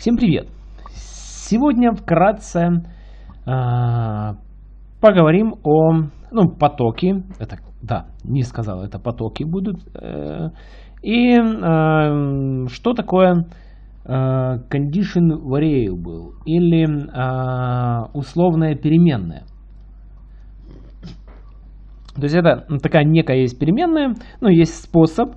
Всем привет! Сегодня вкратце э, поговорим о ну, потоке. Это, да, не сказал, это потоки будут. Э, и э, что такое э, condition variable или э, условная переменная. То есть это такая некая есть переменная, но есть способ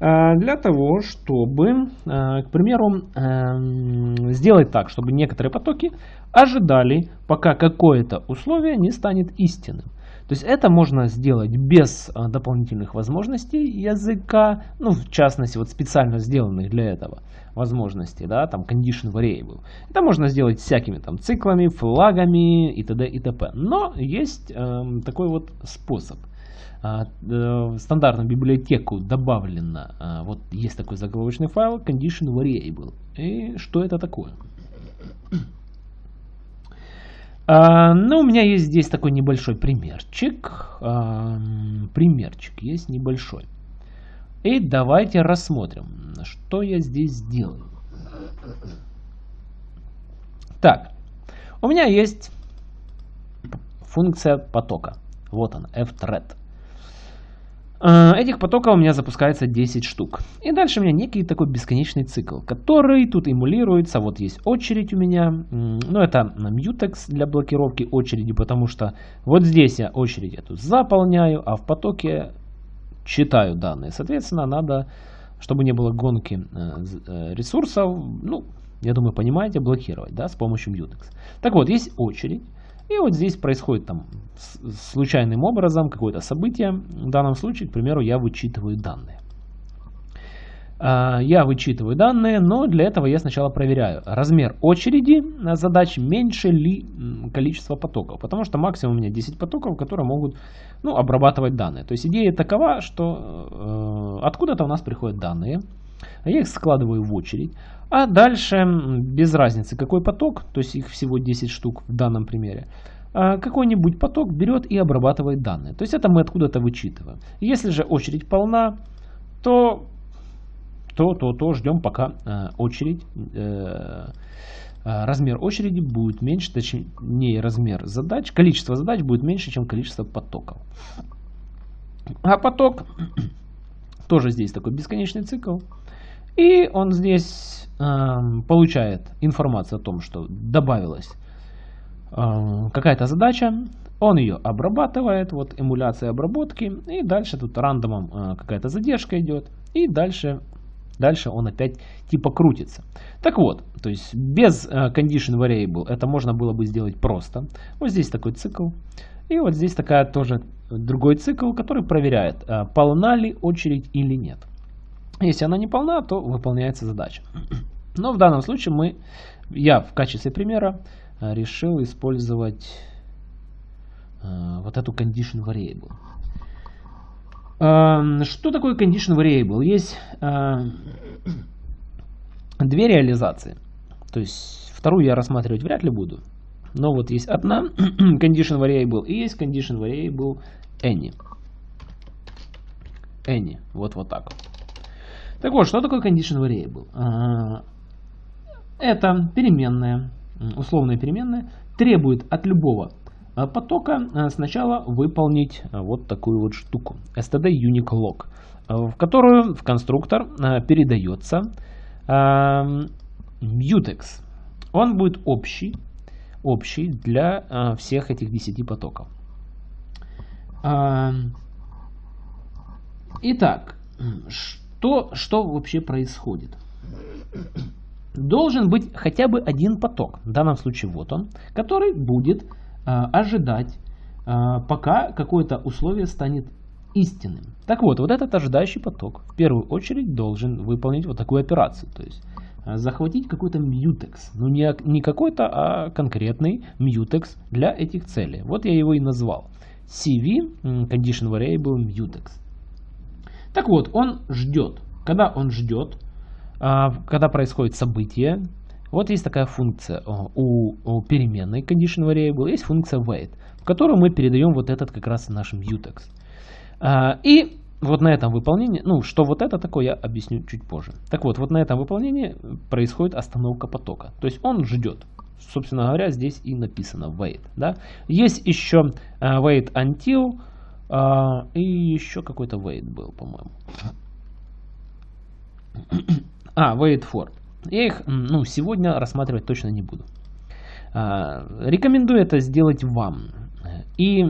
для того, чтобы, э, к примеру, эм, сделать так, чтобы некоторые потоки ожидали, пока какое-то условие не станет истинным. То есть это можно сделать без э, дополнительных возможностей языка, ну, в частности, вот специально сделанных для этого возможностей, да, там condition variable. Это можно сделать всякими там циклами, флагами и т.д. и т.п. Но есть э, такой вот способ – в стандартную библиотеку добавлено, а, вот есть такой заголовочный файл condition variable. И что это такое? А, ну, у меня есть здесь такой небольшой примерчик. Примерчик есть небольшой. И давайте рассмотрим, что я здесь сделаю. Так, у меня есть функция потока. Вот она, fthread. Э, этих потоков у меня запускается 10 штук. И дальше у меня некий такой бесконечный цикл, который тут эмулируется. Вот есть очередь у меня. Ну, это mutex для блокировки очереди, потому что вот здесь я очередь эту заполняю, а в потоке читаю данные. Соответственно, надо, чтобы не было гонки э, э, ресурсов, ну, я думаю, понимаете, блокировать, да, с помощью mutex. Так вот, есть очередь. И вот здесь происходит там случайным образом какое-то событие. В данном случае, к примеру, я вычитываю данные. А, я вычитываю данные, но для этого я сначала проверяю размер очереди задач, меньше ли количество потоков. Потому что максимум у меня 10 потоков, которые могут ну, обрабатывать данные. То есть идея такова, что э, откуда-то у нас приходят данные. Я их складываю в очередь. А дальше, без разницы какой поток, то есть их всего 10 штук в данном примере, а, какой-нибудь поток берет и обрабатывает данные. То есть это мы откуда-то вычитываем. Если же очередь полна, то, то, то, то ждем пока э, очередь, э, э, размер очереди будет меньше, точнее размер задач, количество задач будет меньше, чем количество потоков. А поток тоже здесь такой бесконечный цикл. И он здесь э, получает информацию о том, что добавилась э, какая-то задача. Он ее обрабатывает, вот эмуляция обработки. И дальше тут рандомом э, какая-то задержка идет. И дальше, дальше он опять типа крутится. Так вот, то есть без э, condition variable это можно было бы сделать просто. Вот здесь такой цикл. И вот здесь такая тоже другой цикл, который проверяет, э, полна ли очередь или нет. Если она не полна, то выполняется задача. Но в данном случае мы, я в качестве примера э, решил использовать э, вот эту condition variable. Э, что такое condition variable? Есть э, две реализации. То есть вторую я рассматривать вряд ли буду. Но вот есть одна condition variable и есть condition variable any. Any. Вот вот так вот. Так вот, что такое condition variable? А, это переменная, условная переменная, требует от любого а, потока а, сначала выполнить вот такую вот штуку. std unique log, в которую в конструктор передается mutex. Он будет общий, общий для всех этих 10 потоков. Итак, что, что вообще происходит? Должен быть хотя бы один поток, в данном случае вот он, который будет э, ожидать, э, пока какое-то условие станет истинным. Так вот, вот этот ожидающий поток в первую очередь должен выполнить вот такую операцию. То есть э, захватить какой-то mutex. Ну не, не какой-то, а конкретный mutex для этих целей. Вот я его и назвал. CV, Condition Variable Mutex. Так вот, он ждет. Когда он ждет, а, когда происходит событие, вот есть такая функция у, у переменной condition variable, есть функция wait, в которую мы передаем вот этот как раз наш mutex. А, и вот на этом выполнении, ну, что вот это такое, я объясню чуть позже. Так вот, вот на этом выполнении происходит остановка потока. То есть он ждет. Собственно говоря, здесь и написано wait. Да? Есть еще uh, wait until и еще какой-то wait был, по-моему. А, wait for. Я их ну, сегодня рассматривать точно не буду. Uh, рекомендую это сделать вам. И,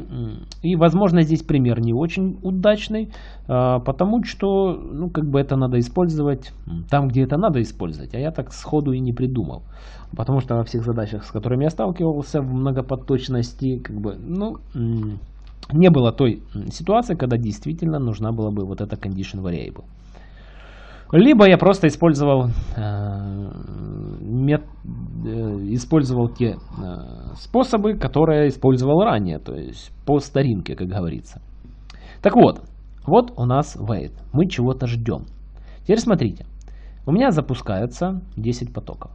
и, возможно, здесь пример не очень удачный, а, потому что, ну, как бы это надо использовать там, где это надо использовать, а я так сходу и не придумал. Потому что во всех задачах, с которыми я сталкивался в многопоточности, как бы, ну, не было той ситуации, когда действительно нужна была бы вот эта condition variable. Либо я просто использовал, э, мет, э, использовал те э, способы, которые использовал ранее, то есть по старинке, как говорится. Так вот, вот у нас wait. Мы чего-то ждем. Теперь смотрите. У меня запускается 10 потоков.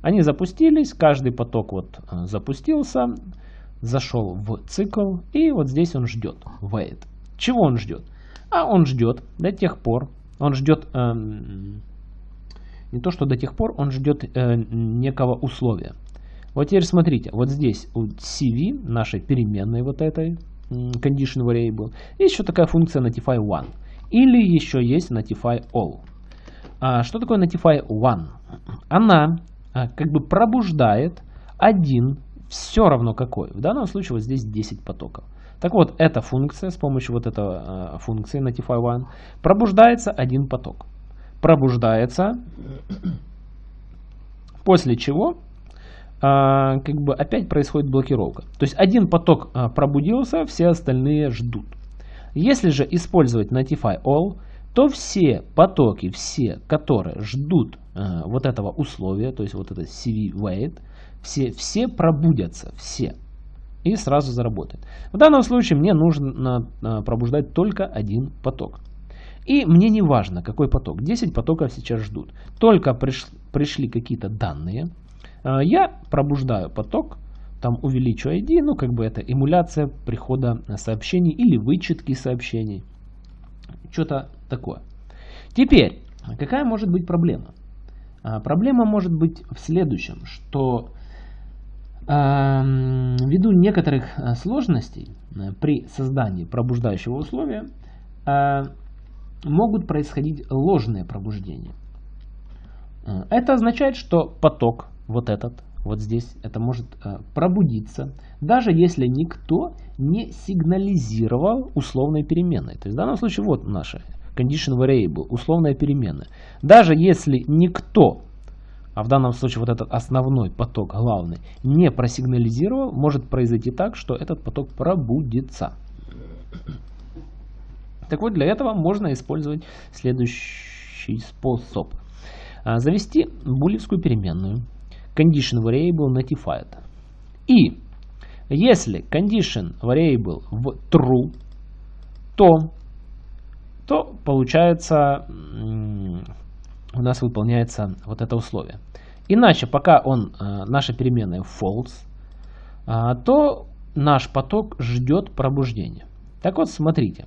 Они запустились, каждый поток вот э, запустился, зашел в цикл, и вот здесь он ждет, wait. Чего он ждет? А он ждет до тех пор, он ждет э, не то, что до тех пор, он ждет э, некого условия. Вот теперь смотрите, вот здесь у CV, нашей переменной вот этой, condition variable, есть еще такая функция notify one. Или еще есть notify all. А что такое notify one? Она а, как бы пробуждает один, все равно какой. В данном случае вот здесь 10 потоков. Так вот, эта функция, с помощью вот этой э, функции Notify One, пробуждается один поток. Пробуждается, после чего э, как бы опять происходит блокировка. То есть один поток э, пробудился, все остальные ждут. Если же использовать Notify All, то все потоки, все, которые ждут э, вот этого условия, то есть вот это CV wait, все, все пробудятся, все и сразу заработает. В данном случае мне нужно а, пробуждать только один поток. И мне не важно, какой поток. 10 потоков сейчас ждут. Только приш, пришли какие-то данные. А, я пробуждаю поток, там увеличу ID, ну как бы это эмуляция прихода сообщений или вычетки сообщений. Что-то такое. Теперь, какая может быть проблема? А, проблема может быть в следующем, что Ввиду некоторых э, сложностей э, при создании пробуждающего условия э, могут происходить ложные пробуждения. Это означает, что поток, вот этот, вот здесь, это может пробудиться, даже если никто не сигнализировал условной переменной. То есть в данном случае вот наша condition variable, условная переменная. Даже если никто а в данном случае вот этот основной поток, главный, не просигнализировал, может произойти так, что этот поток пробудится. Так вот, для этого можно использовать следующий способ. А, завести булевскую переменную condition variable notified. И если condition variable в true, то, то получается у нас выполняется вот это условие. Иначе, пока он, э, наша переменная false, э, то наш поток ждет пробуждения. Так вот, смотрите.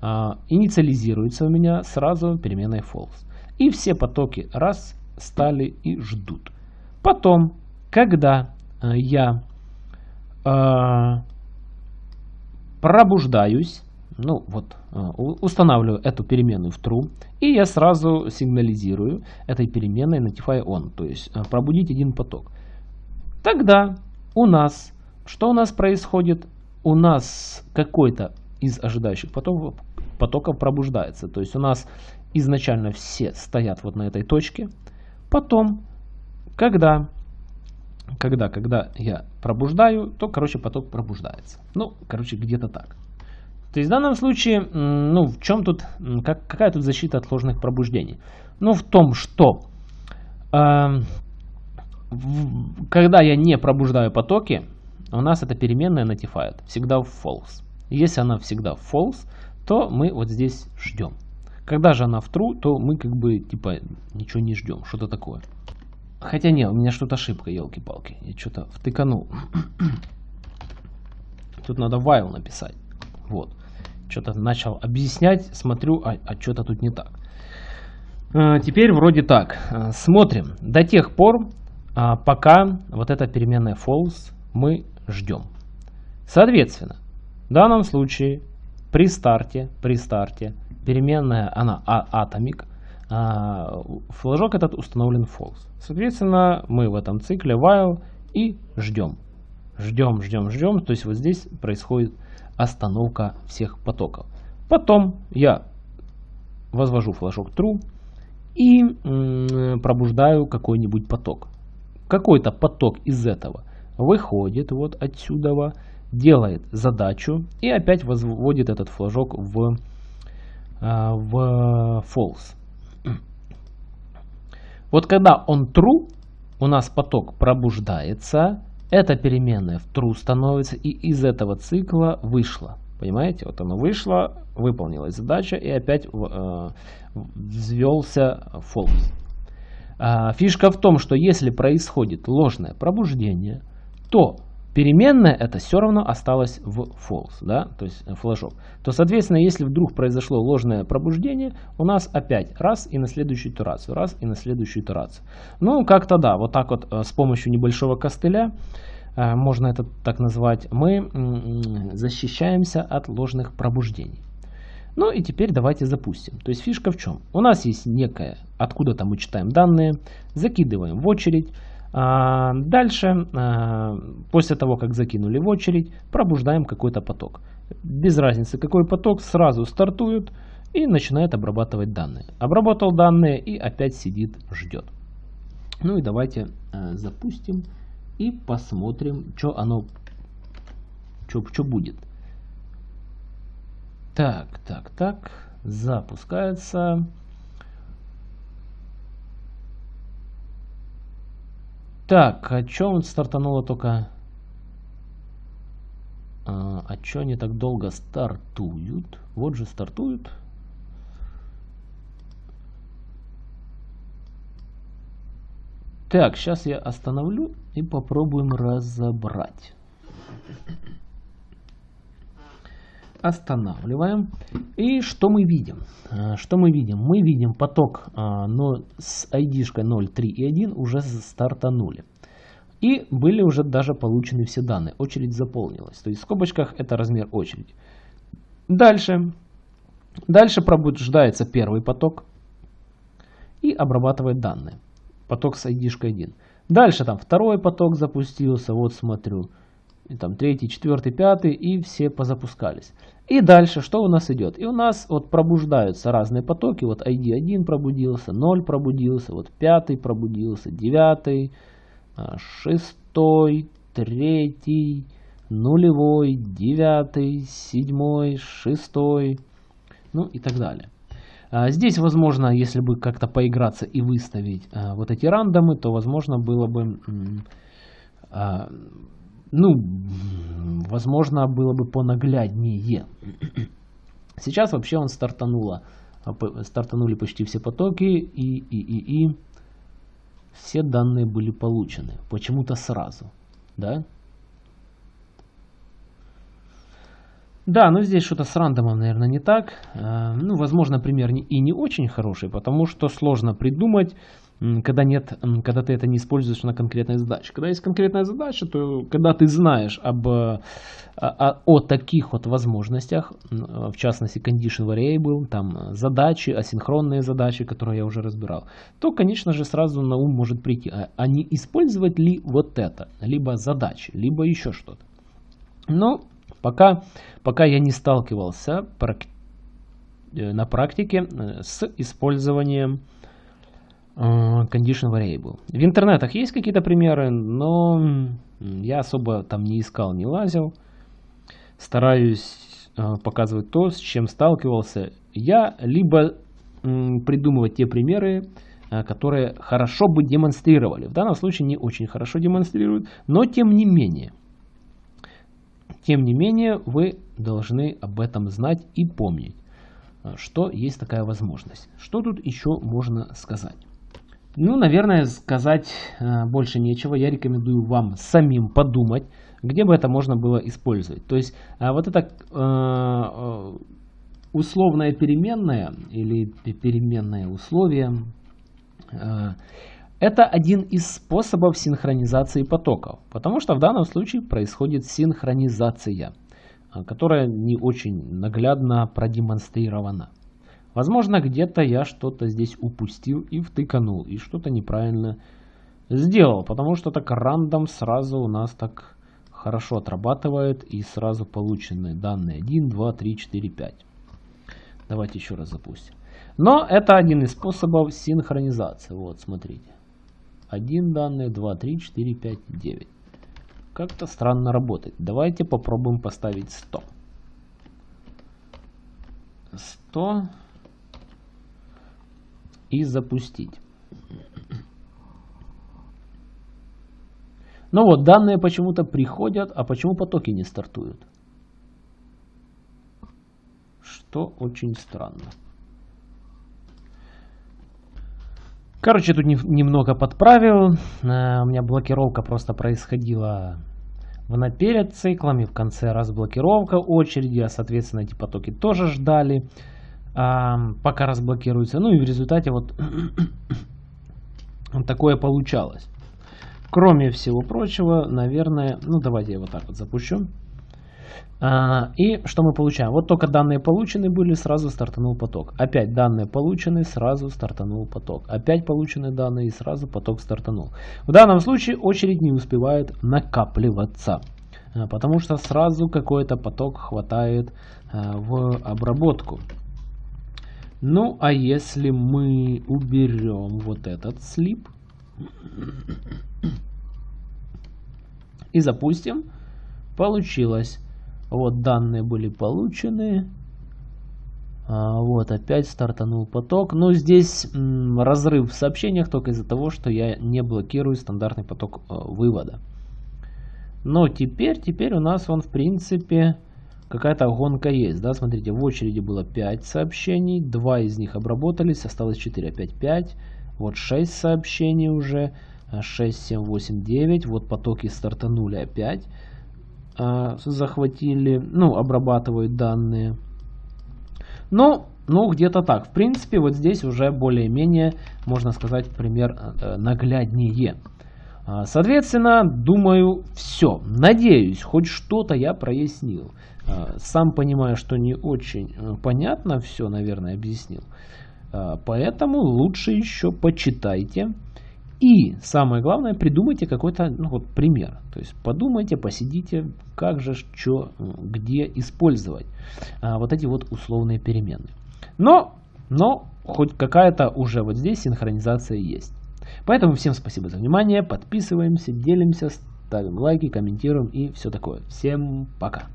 Э, инициализируется у меня сразу переменной false. И все потоки раз стали и ждут. Потом, когда я пробуждаюсь, ну вот, э, устанавливаю эту переменную в true, и я сразу сигнализирую этой переменной notify on, то есть э, пробудить один поток. Тогда у нас, что у нас происходит? У нас какой-то из ожидающих потоков, потоков пробуждается. То есть у нас изначально все стоят вот на этой точке. Потом, когда, когда, когда я пробуждаю, то, короче, поток пробуждается. Ну, короче, где-то так. То есть в данном случае, ну, в чем тут, как, какая тут защита от ложных пробуждений? Ну, в том, что э, в, когда я не пробуждаю потоки, у нас эта переменная notified всегда в false. Если она всегда в false, то мы вот здесь ждем. Когда же она в true, то мы как бы типа ничего не ждем, что-то такое. Хотя не, у меня что-то ошибка, елки-палки. Я что-то втыканул. Тут надо while написать. Вот. Что-то начал объяснять, смотрю, а, а что-то тут не так. А, теперь вроде так. А, смотрим. До тех пор, а, пока вот эта переменная false мы ждем. Соответственно, в данном случае при старте, при старте переменная, она atomic, а, флажок этот установлен false. Соответственно, мы в этом цикле while и ждем. Ждем, ждем, ждем. То есть вот здесь происходит остановка всех потоков. Потом я возвожу флажок true и пробуждаю какой-нибудь поток. Какой-то поток из этого выходит вот отсюда, делает задачу и опять возводит этот флажок в, а, в false. Вот когда он true, у нас поток пробуждается, эта переменная в true становится и из этого цикла вышла. Понимаете, вот оно вышло, выполнилась задача и опять э, взвелся false. А, фишка в том, что если происходит ложное пробуждение, то переменная это все равно осталась в false, да, то есть э, флажок. То, соответственно, если вдруг произошло ложное пробуждение, у нас опять раз и на следующую итерацию, раз и на следующую итерацию. Ну, как-то да, вот так вот э, с помощью небольшого костыля, э, можно это так назвать, мы защищаемся от ложных пробуждений. Ну и теперь давайте запустим. То есть фишка в чем? У нас есть некая, откуда-то мы читаем данные, закидываем в очередь, дальше, а, после того, как закинули в очередь, пробуждаем какой-то поток. Без разницы, какой поток, сразу стартует и начинает обрабатывать данные. Обработал данные и опять сидит, ждет. Ну и давайте а, запустим и посмотрим, что оно, что будет. Так, так, так, запускается. Так, а чё он стартануло только... А, а чё они так долго стартуют? Вот же стартуют. Так, сейчас я остановлю и попробуем разобрать. Останавливаем. И что мы видим? А, что мы видим? Мы видим поток а, но с ID-шкой 0, 3 и 1 уже стартанули. И были уже даже получены все данные. Очередь заполнилась. То есть в скобочках это размер очереди. Дальше. Дальше пробуждается первый поток и обрабатывает данные. Поток с ID-шкой 1. Дальше там второй поток запустился. Вот смотрю там третий, четвертый, пятый, и все позапускались. И дальше что у нас идет? И у нас вот пробуждаются разные потоки. Вот ID1 пробудился, 0 пробудился, вот пятый пробудился, девятый, а, шестой, третий, нулевой, девятый, седьмой, шестой, ну и так далее. А, здесь, возможно, если бы как-то поиграться и выставить а, вот эти рандомы, то, возможно, было бы ну, возможно, было бы понагляднее. Сейчас вообще он стартануло, а, стартанули почти все потоки и, и, и, и все данные были получены. Почему-то сразу, да? Да, но здесь что-то с рандомом, наверное, не так. А, ну, возможно, пример и не очень хороший, потому что сложно придумать когда нет, когда ты это не используешь на конкретной задаче. Когда есть конкретная задача, то когда ты знаешь об, о, о, о таких вот возможностях, в частности condition variable, там задачи, асинхронные задачи, которые я уже разбирал, то, конечно же, сразу на ум может прийти, а, а не использовать ли вот это, либо задачи, либо еще что-то. Но пока, пока я не сталкивался э, на практике э, с использованием Э, condition variable. В интернетах есть какие-то примеры, но я особо там не искал, не лазил. Стараюсь э, показывать то, с чем сталкивался я, либо придумывать те примеры, э, которые хорошо бы демонстрировали. В данном случае не очень хорошо демонстрируют, но тем не менее. Тем не менее, вы должны об этом знать и помнить, что есть такая возможность. Что тут еще можно сказать? Ну, наверное, сказать э, больше нечего. Я рекомендую вам самим подумать, где бы это можно было использовать. То есть, э, вот это э, условная переменная или переменное условие это один из способов синхронизации потоков, потому что в данном случае происходит синхронизация, которая не очень наглядно продемонстрирована. Возможно, где-то я что-то здесь упустил и втыканул, и что-то неправильно сделал, потому что так рандом сразу у нас так хорошо отрабатывает и сразу полученные данные 1, 2, 3, 4, 5. Давайте еще раз запустим. Но это один из способов синхронизации. Вот, смотрите. Один данные, 2, 3, 4, 5, 9. Как-то странно работает. Давайте попробуем поставить 100. 100 и запустить. Ну вот, данные почему-то приходят, а почему потоки не стартуют? Что очень странно. Короче, тут немного подправил. Э, у меня блокировка просто происходила в наперед циклами, в конце разблокировка очереди, а соответственно эти потоки тоже ждали, пока разблокируются. Ну и в результате вот такое получалось. Кроме всего прочего, наверное, ну давайте я вот так вот запущу. А, и что мы получаем? Вот только данные получены были, сразу стартанул поток. Опять данные получены, сразу стартанул поток. Опять получены данные и сразу поток стартанул. В данном случае очередь не успевает накапливаться. А, потому что сразу какой-то поток хватает а, в обработку. Ну, а если мы уберем вот этот слип, и запустим. Получилось. Вот данные были получены. А, вот опять стартанул поток. Но здесь разрыв в сообщениях только из-за того, что я не блокирую стандартный поток э, вывода. Но теперь, теперь у нас он в принципе какая-то гонка есть. Да? Смотрите, в очереди было 5 сообщений. 2 из них обработались, осталось 4, опять 5. Вот 6 сообщений уже. 6, 7, 8, 9. Вот потоки стартанули опять. А, захватили, ну, обрабатывают данные. Ну, ну, где-то так. В принципе, вот здесь уже более-менее, можно сказать, пример э, нагляднее. А, соответственно, думаю, все. Надеюсь, хоть что-то я прояснил. А, сам понимаю, что не очень э, понятно все, наверное, объяснил. Поэтому лучше еще почитайте. И самое главное, придумайте какой-то ну, вот, пример. То есть подумайте, посидите, как же, что, где использовать а, вот эти вот условные переменные. Но, но хоть какая-то уже вот здесь синхронизация есть. Поэтому всем спасибо за внимание, подписываемся, делимся, ставим лайки, комментируем и все такое. Всем пока!